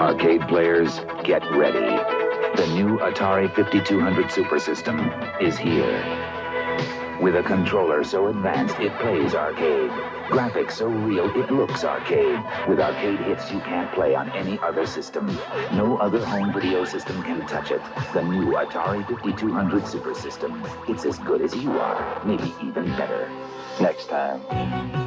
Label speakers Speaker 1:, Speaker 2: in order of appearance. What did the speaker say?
Speaker 1: Arcade players, get ready. The new Atari 5200 Super System is here. With a controller so advanced it plays arcade. Graphics so real it looks arcade. With arcade hits you can't play on any other system. No other home video system can touch it. The new Atari 5200 Super System. It's as good as you are, maybe even better.
Speaker 2: Next time.